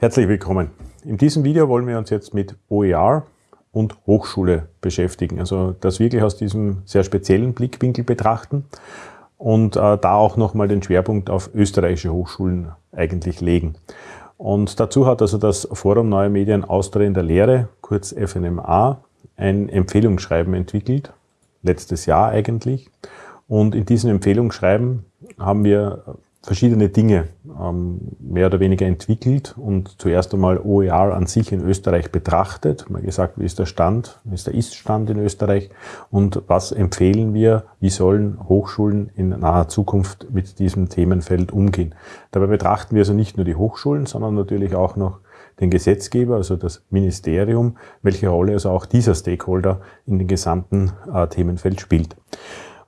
Herzlich willkommen. In diesem Video wollen wir uns jetzt mit OER und Hochschule beschäftigen. Also das wirklich aus diesem sehr speziellen Blickwinkel betrachten und äh, da auch nochmal den Schwerpunkt auf österreichische Hochschulen eigentlich legen. Und dazu hat also das Forum Neue Medien Austria in der Lehre, kurz FNMA, ein Empfehlungsschreiben entwickelt, letztes Jahr eigentlich. Und in diesem Empfehlungsschreiben haben wir verschiedene Dinge ähm, mehr oder weniger entwickelt und zuerst einmal OER an sich in Österreich betrachtet, mal gesagt, wie ist der Stand, wie ist der Ist-Stand in Österreich und was empfehlen wir, wie sollen Hochschulen in naher Zukunft mit diesem Themenfeld umgehen. Dabei betrachten wir also nicht nur die Hochschulen, sondern natürlich auch noch den Gesetzgeber, also das Ministerium, welche Rolle also auch dieser Stakeholder in dem gesamten äh, Themenfeld spielt.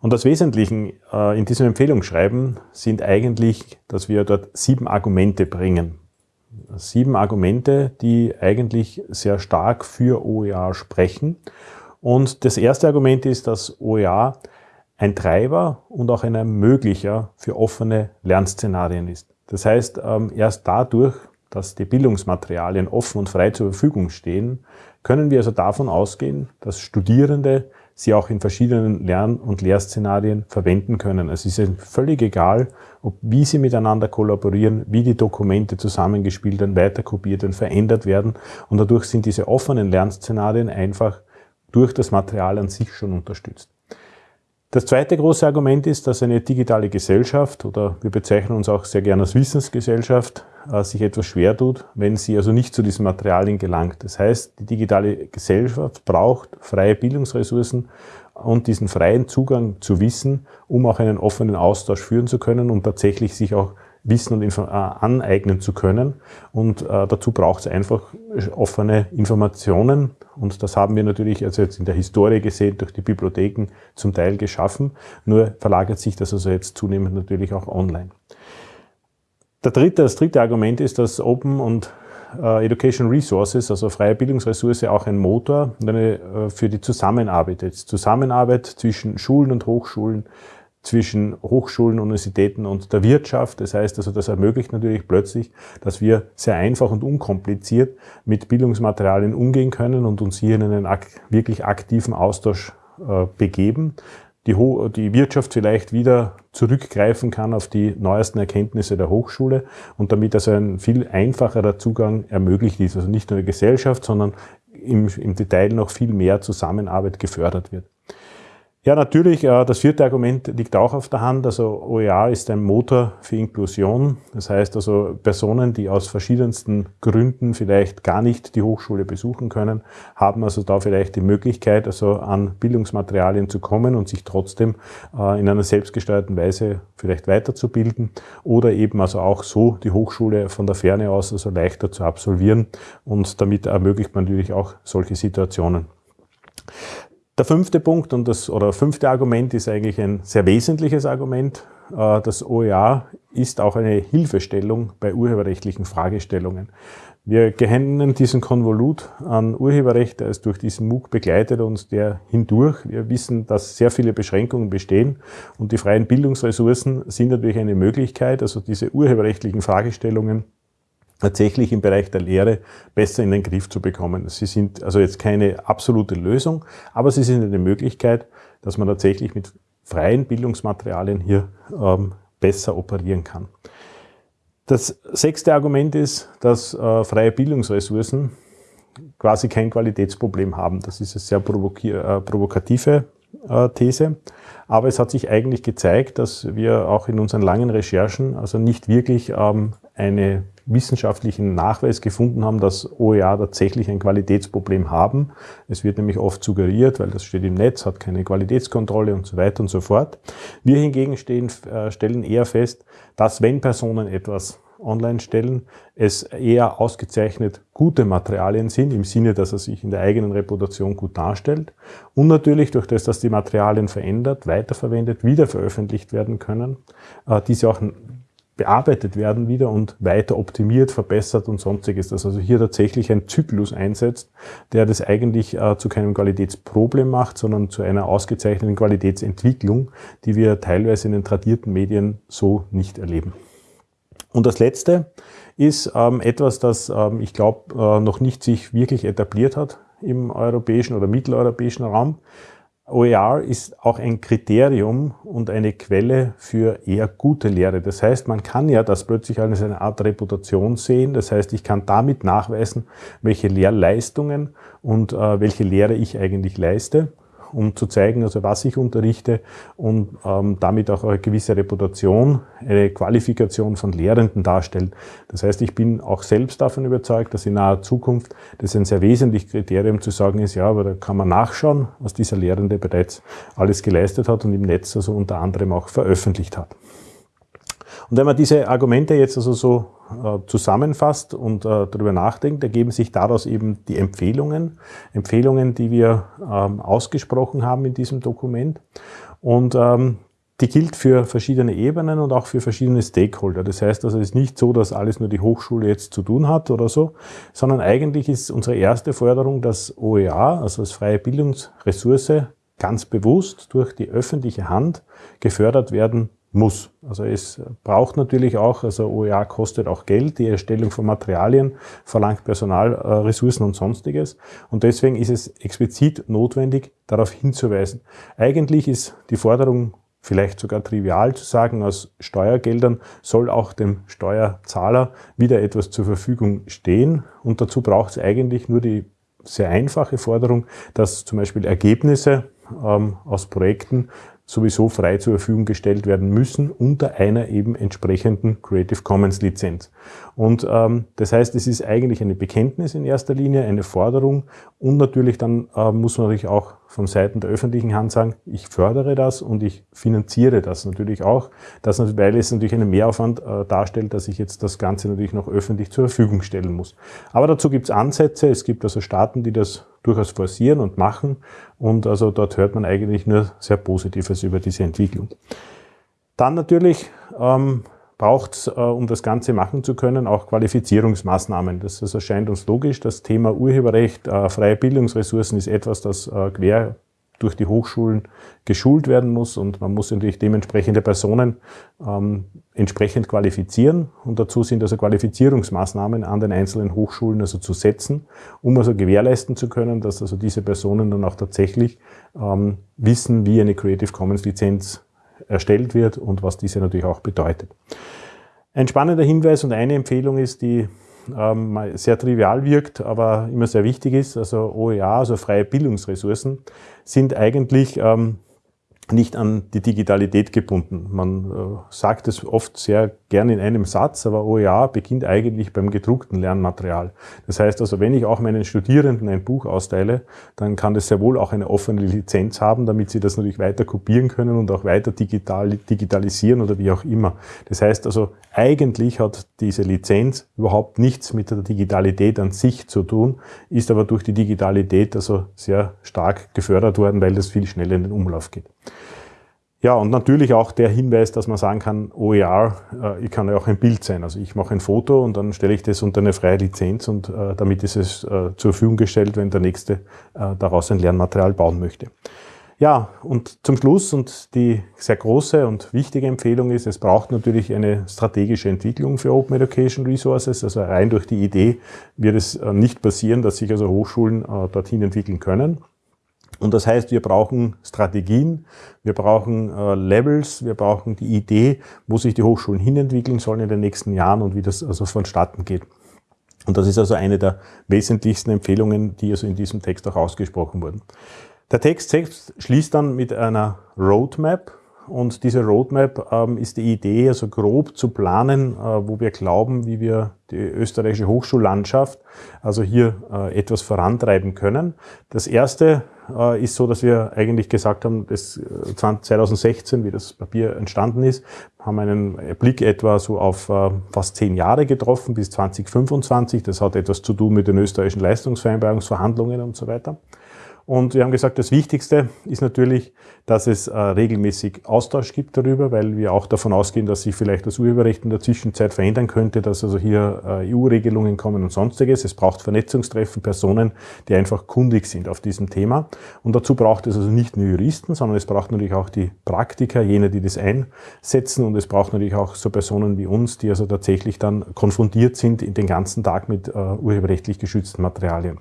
Und das Wesentliche äh, in diesem Empfehlungsschreiben sind eigentlich, dass wir dort sieben Argumente bringen. Sieben Argumente, die eigentlich sehr stark für OER sprechen. Und das erste Argument ist, dass OER ein Treiber und auch ein Ermöglicher für offene Lernszenarien ist. Das heißt, ähm, erst dadurch, dass die Bildungsmaterialien offen und frei zur Verfügung stehen, können wir also davon ausgehen, dass Studierende sie auch in verschiedenen Lern- und Lehrszenarien verwenden können. Es ist völlig egal, ob, wie sie miteinander kollaborieren, wie die Dokumente zusammengespielt werden, weiterkopiert werden, verändert werden. Und dadurch sind diese offenen Lernszenarien einfach durch das Material an sich schon unterstützt. Das zweite große Argument ist, dass eine digitale Gesellschaft oder wir bezeichnen uns auch sehr gerne als Wissensgesellschaft sich etwas schwer tut, wenn sie also nicht zu diesen Materialien gelangt. Das heißt, die digitale Gesellschaft braucht freie Bildungsressourcen und diesen freien Zugang zu Wissen, um auch einen offenen Austausch führen zu können und tatsächlich sich auch Wissen und Info äh, aneignen zu können. Und äh, dazu braucht es einfach offene Informationen. Und das haben wir natürlich also jetzt in der Historie gesehen, durch die Bibliotheken zum Teil geschaffen. Nur verlagert sich das also jetzt zunehmend natürlich auch online. Der dritte, das dritte Argument ist, dass Open und äh, Education Resources, also freie Bildungsressource, auch ein Motor eine, äh, für die Zusammenarbeit ist. Zusammenarbeit zwischen Schulen und Hochschulen, zwischen Hochschulen, Universitäten und der Wirtschaft. Das heißt also, das ermöglicht natürlich plötzlich, dass wir sehr einfach und unkompliziert mit Bildungsmaterialien umgehen können und uns hier in einen ak wirklich aktiven Austausch äh, begeben. Die, Ho die Wirtschaft vielleicht wieder zurückgreifen kann auf die neuesten Erkenntnisse der Hochschule und damit also ein viel einfacherer Zugang ermöglicht ist. Also nicht nur die Gesellschaft, sondern im, im Detail noch viel mehr Zusammenarbeit gefördert wird. Ja, natürlich, äh, das vierte Argument liegt auch auf der Hand. Also OER ist ein Motor für Inklusion. Das heißt also Personen, die aus verschiedensten Gründen vielleicht gar nicht die Hochschule besuchen können, haben also da vielleicht die Möglichkeit, also an Bildungsmaterialien zu kommen und sich trotzdem äh, in einer selbstgesteuerten Weise vielleicht weiterzubilden oder eben also auch so die Hochschule von der Ferne aus also leichter zu absolvieren und damit ermöglicht man natürlich auch solche Situationen. Der fünfte Punkt und das, oder fünfte Argument ist eigentlich ein sehr wesentliches Argument. Äh, das OER ist auch eine Hilfestellung bei urheberrechtlichen Fragestellungen. Wir kennen diesen Konvolut an Urheberrecht, der ist durch diesen MOOC begleitet uns der hindurch. Wir wissen, dass sehr viele Beschränkungen bestehen und die freien Bildungsressourcen sind natürlich eine Möglichkeit, also diese urheberrechtlichen Fragestellungen tatsächlich im Bereich der Lehre besser in den Griff zu bekommen. Sie sind also jetzt keine absolute Lösung, aber sie sind eine Möglichkeit, dass man tatsächlich mit freien Bildungsmaterialien hier ähm, besser operieren kann. Das sechste Argument ist, dass äh, freie Bildungsressourcen quasi kein Qualitätsproblem haben. Das ist eine sehr äh, provokative äh, These. Aber es hat sich eigentlich gezeigt, dass wir auch in unseren langen Recherchen also nicht wirklich ähm, eine wissenschaftlichen Nachweis gefunden haben, dass OER tatsächlich ein Qualitätsproblem haben. Es wird nämlich oft suggeriert, weil das steht im Netz, hat keine Qualitätskontrolle und so weiter und so fort. Wir hingegen stehen, äh, stellen eher fest, dass wenn Personen etwas online stellen, es eher ausgezeichnet gute Materialien sind, im Sinne, dass er sich in der eigenen Reputation gut darstellt. Und natürlich durch das, dass die Materialien verändert, weiterverwendet, wieder veröffentlicht werden können, äh, diese auch bearbeitet werden wieder und weiter optimiert, verbessert und sonstiges. Dass also hier tatsächlich ein Zyklus einsetzt, der das eigentlich äh, zu keinem Qualitätsproblem macht, sondern zu einer ausgezeichneten Qualitätsentwicklung, die wir teilweise in den tradierten Medien so nicht erleben. Und das Letzte ist ähm, etwas, das ähm, ich glaube äh, noch nicht sich wirklich etabliert hat im europäischen oder mitteleuropäischen Raum. OER ist auch ein Kriterium und eine Quelle für eher gute Lehre. Das heißt, man kann ja das plötzlich als eine Art Reputation sehen. Das heißt, ich kann damit nachweisen, welche Lehrleistungen und äh, welche Lehre ich eigentlich leiste um zu zeigen, also was ich unterrichte und ähm, damit auch eine gewisse Reputation, eine Qualifikation von Lehrenden darstellen. Das heißt, ich bin auch selbst davon überzeugt, dass in naher Zukunft das ein sehr wesentliches Kriterium zu sagen ist, ja, aber da kann man nachschauen, was dieser Lehrende bereits alles geleistet hat und im Netz also unter anderem auch veröffentlicht hat. Und wenn man diese Argumente jetzt also so äh, zusammenfasst und äh, darüber nachdenkt, ergeben sich daraus eben die Empfehlungen, Empfehlungen, die wir ähm, ausgesprochen haben in diesem Dokument. Und ähm, die gilt für verschiedene Ebenen und auch für verschiedene Stakeholder. Das heißt also, es ist nicht so, dass alles nur die Hochschule jetzt zu tun hat oder so, sondern eigentlich ist unsere erste Forderung, dass OER, also als freie Bildungsressource, ganz bewusst durch die öffentliche Hand gefördert werden muss. Also es braucht natürlich auch, also OER kostet auch Geld, die Erstellung von Materialien verlangt Personal, äh, und sonstiges. Und deswegen ist es explizit notwendig, darauf hinzuweisen. Eigentlich ist die Forderung vielleicht sogar trivial zu sagen, aus Steuergeldern soll auch dem Steuerzahler wieder etwas zur Verfügung stehen. Und dazu braucht es eigentlich nur die sehr einfache Forderung, dass zum Beispiel Ergebnisse ähm, aus Projekten sowieso frei zur Verfügung gestellt werden müssen unter einer eben entsprechenden Creative Commons Lizenz. Und ähm, das heißt, es ist eigentlich eine Bekenntnis in erster Linie, eine Forderung und natürlich dann äh, muss man natürlich auch von Seiten der öffentlichen Hand sagen, ich fördere das und ich finanziere das natürlich auch, das, weil es natürlich einen Mehraufwand äh, darstellt, dass ich jetzt das Ganze natürlich noch öffentlich zur Verfügung stellen muss. Aber dazu gibt es Ansätze, es gibt also Staaten, die das durchaus forcieren und machen und also dort hört man eigentlich nur sehr Positives über diese Entwicklung. Dann natürlich ähm, braucht es, äh, um das Ganze machen zu können, auch Qualifizierungsmaßnahmen. Das also erscheint uns logisch. Das Thema Urheberrecht, äh, freie Bildungsressourcen ist etwas, das äh, quer durch die Hochschulen geschult werden muss und man muss natürlich dementsprechende Personen ähm, entsprechend qualifizieren und dazu sind also Qualifizierungsmaßnahmen an den einzelnen Hochschulen also zu setzen, um also gewährleisten zu können, dass also diese Personen dann auch tatsächlich ähm, wissen, wie eine Creative Commons Lizenz erstellt wird und was diese natürlich auch bedeutet. Ein spannender Hinweis und eine Empfehlung ist, die ähm, sehr trivial wirkt, aber immer sehr wichtig ist, also OER, also freie Bildungsressourcen, sind eigentlich ähm, nicht an die Digitalität gebunden. Man äh, sagt es oft sehr gern in einem Satz, aber OER beginnt eigentlich beim gedruckten Lernmaterial. Das heißt also, wenn ich auch meinen Studierenden ein Buch austeile, dann kann das sehr wohl auch eine offene Lizenz haben, damit sie das natürlich weiter kopieren können und auch weiter digital, digitalisieren oder wie auch immer. Das heißt also, eigentlich hat diese Lizenz überhaupt nichts mit der Digitalität an sich zu tun, ist aber durch die Digitalität also sehr stark gefördert worden, weil das viel schneller in den Umlauf geht. Ja, und natürlich auch der Hinweis, dass man sagen kann, OER, äh, ich kann ja auch ein Bild sein. Also ich mache ein Foto und dann stelle ich das unter eine freie Lizenz und äh, damit ist es äh, zur Verfügung gestellt, wenn der Nächste äh, daraus ein Lernmaterial bauen möchte. Ja, und zum Schluss und die sehr große und wichtige Empfehlung ist, es braucht natürlich eine strategische Entwicklung für Open Education Resources. Also rein durch die Idee wird es äh, nicht passieren, dass sich also Hochschulen äh, dorthin entwickeln können. Und das heißt, wir brauchen Strategien, wir brauchen äh, Levels, wir brauchen die Idee, wo sich die Hochschulen hinentwickeln sollen in den nächsten Jahren und wie das also vonstatten geht. Und das ist also eine der wesentlichsten Empfehlungen, die also in diesem Text auch ausgesprochen wurden. Der Text selbst schließt dann mit einer Roadmap, und diese Roadmap ähm, ist die Idee, also grob zu planen, äh, wo wir glauben, wie wir die österreichische Hochschullandschaft also hier äh, etwas vorantreiben können. Das erste äh, ist so, dass wir eigentlich gesagt haben, dass 2016, äh, wie das Papier entstanden ist, haben einen Blick etwa so auf äh, fast zehn Jahre getroffen bis 2025. Das hat etwas zu tun mit den österreichischen Leistungsvereinbarungsverhandlungen und so weiter. Und wir haben gesagt, das Wichtigste ist natürlich, dass es äh, regelmäßig Austausch gibt darüber, weil wir auch davon ausgehen, dass sich vielleicht das Urheberrecht in der Zwischenzeit verändern könnte, dass also hier äh, EU-Regelungen kommen und sonstiges. Es braucht Vernetzungstreffen, Personen, die einfach kundig sind auf diesem Thema. Und dazu braucht es also nicht nur Juristen, sondern es braucht natürlich auch die Praktiker, jene, die das einsetzen. Und es braucht natürlich auch so Personen wie uns, die also tatsächlich dann konfrontiert sind in den ganzen Tag mit äh, urheberrechtlich geschützten Materialien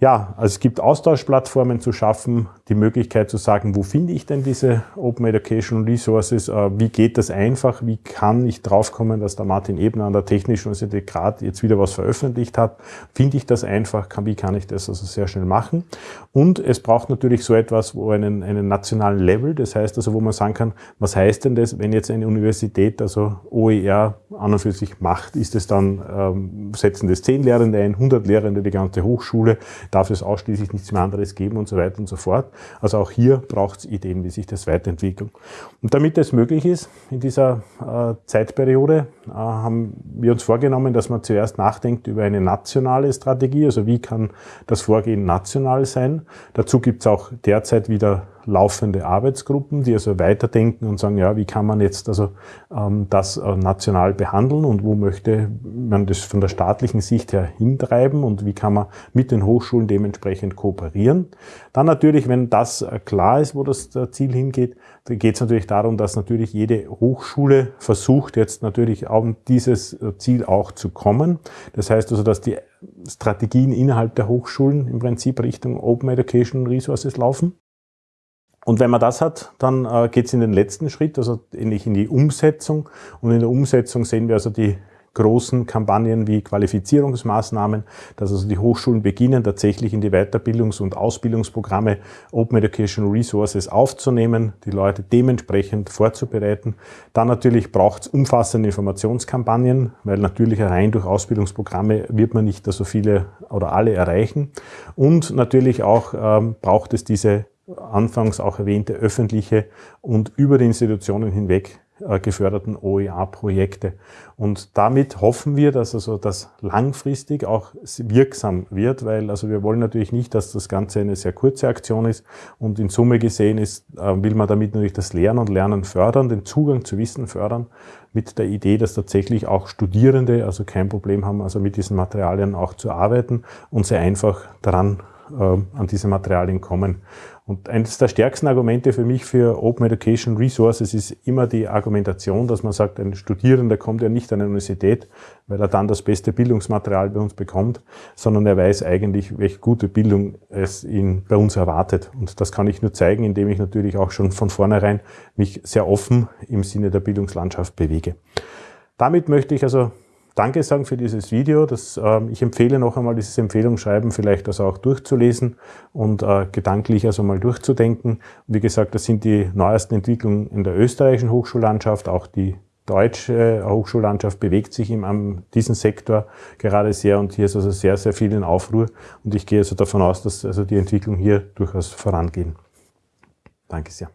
ja, also es gibt Austauschplattformen zu schaffen, die Möglichkeit zu sagen, wo finde ich denn diese Open Education Resources, äh, wie geht das einfach, wie kann ich draufkommen, dass der Martin Ebner an der Technischen Universität gerade jetzt wieder was veröffentlicht hat, finde ich das einfach, wie kann ich das also sehr schnell machen. Und es braucht natürlich so etwas, wo einen, einen nationalen Level, das heißt also, wo man sagen kann, was heißt denn das, wenn jetzt eine Universität also OER an und für sich macht, ist es dann, ähm, setzen das 10 Lehrende ein, 100 Lehrende, die ganze Hochschule, darf es ausschließlich nichts mehr anderes geben und so weiter und so fort. Also auch hier braucht es Ideen, wie sich das weiterentwickelt. Und damit das möglich ist in dieser äh, Zeitperiode, äh, haben wir uns vorgenommen, dass man zuerst nachdenkt über eine nationale Strategie, also wie kann das Vorgehen national sein. Dazu gibt es auch derzeit wieder laufende Arbeitsgruppen, die also weiterdenken und sagen, ja, wie kann man jetzt also ähm, das äh, national behandeln und wo möchte man das von der staatlichen Sicht her hintreiben und wie kann man mit den Hochschulen dementsprechend kooperieren. Dann natürlich, wenn das äh, klar ist, wo das äh, Ziel hingeht, geht es natürlich darum, dass natürlich jede Hochschule versucht jetzt natürlich auf dieses Ziel auch zu kommen. Das heißt also, dass die Strategien innerhalb der Hochschulen im Prinzip Richtung Open Education Resources laufen. Und wenn man das hat, dann äh, geht es in den letzten Schritt, also ähnlich in die Umsetzung. Und in der Umsetzung sehen wir also die großen Kampagnen wie Qualifizierungsmaßnahmen, dass also die Hochschulen beginnen, tatsächlich in die Weiterbildungs- und Ausbildungsprogramme Open Educational Resources aufzunehmen, die Leute dementsprechend vorzubereiten. Dann natürlich braucht es umfassende Informationskampagnen, weil natürlich rein durch Ausbildungsprogramme wird man nicht so viele oder alle erreichen. Und natürlich auch ähm, braucht es diese anfangs auch erwähnte öffentliche und über die Institutionen hinweg geförderten OER-Projekte. Und damit hoffen wir, dass also das langfristig auch wirksam wird, weil also wir wollen natürlich nicht, dass das Ganze eine sehr kurze Aktion ist und in Summe gesehen ist, äh, will man damit natürlich das Lernen und Lernen fördern, den Zugang zu Wissen fördern, mit der Idee, dass tatsächlich auch Studierende also kein Problem haben, also mit diesen Materialien auch zu arbeiten und sehr einfach daran äh, an diese Materialien kommen. Und eines der stärksten Argumente für mich für Open Education Resources ist immer die Argumentation, dass man sagt, ein Studierender kommt ja nicht an eine Universität, weil er dann das beste Bildungsmaterial bei uns bekommt, sondern er weiß eigentlich, welche gute Bildung es ihn bei uns erwartet. Und das kann ich nur zeigen, indem ich natürlich auch schon von vornherein mich sehr offen im Sinne der Bildungslandschaft bewege. Damit möchte ich also Danke sagen für dieses Video. Das, äh, ich empfehle noch einmal dieses Empfehlungsschreiben vielleicht also auch durchzulesen und äh, gedanklich also mal durchzudenken. Wie gesagt, das sind die neuesten Entwicklungen in der österreichischen Hochschullandschaft. Auch die deutsche Hochschullandschaft bewegt sich in diesem Sektor gerade sehr und hier ist also sehr, sehr viel in Aufruhr. Und ich gehe also davon aus, dass also die Entwicklung hier durchaus vorangehen. Danke sehr.